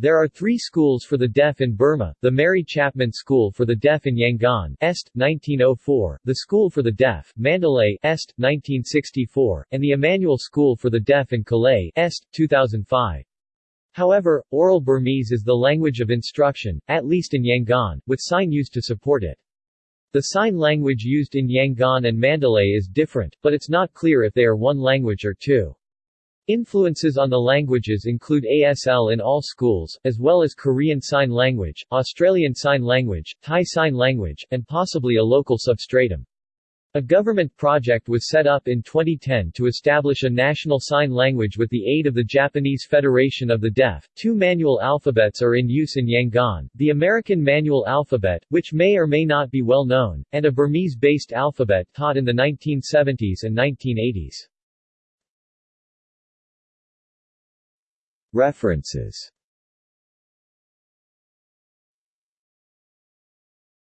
There are three schools for the deaf in Burma, the Mary Chapman School for the Deaf in Yangon Est, 1904, the School for the Deaf, Mandalay Est, 1964, and the Emmanuel School for the Deaf in Kalay Est, 2005. However, oral Burmese is the language of instruction, at least in Yangon, with sign used to support it. The sign language used in Yangon and Mandalay is different, but it's not clear if they are one language or two. Influences on the languages include ASL in all schools, as well as Korean Sign Language, Australian Sign Language, Thai Sign Language, and possibly a local substratum. A government project was set up in 2010 to establish a national sign language with the aid of the Japanese Federation of the Deaf. Two manual alphabets are in use in Yangon, the American Manual Alphabet, which may or may not be well known, and a Burmese-based alphabet taught in the 1970s and 1980s. References